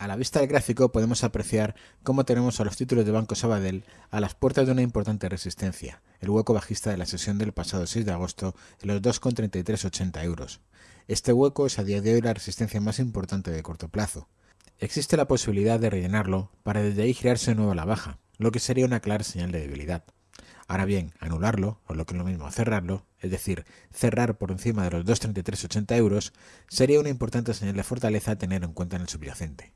A la vista del gráfico podemos apreciar cómo tenemos a los títulos de Banco Sabadell a las puertas de una importante resistencia, el hueco bajista de la sesión del pasado 6 de agosto en los 2,3380 euros. Este hueco es a día de hoy la resistencia más importante de corto plazo. Existe la posibilidad de rellenarlo para desde ahí girarse de nuevo a la baja, lo que sería una clara señal de debilidad. Ahora bien, anularlo, o lo que es lo mismo cerrarlo, es decir, cerrar por encima de los 2,3380 euros, sería una importante señal de fortaleza a tener en cuenta en el subyacente.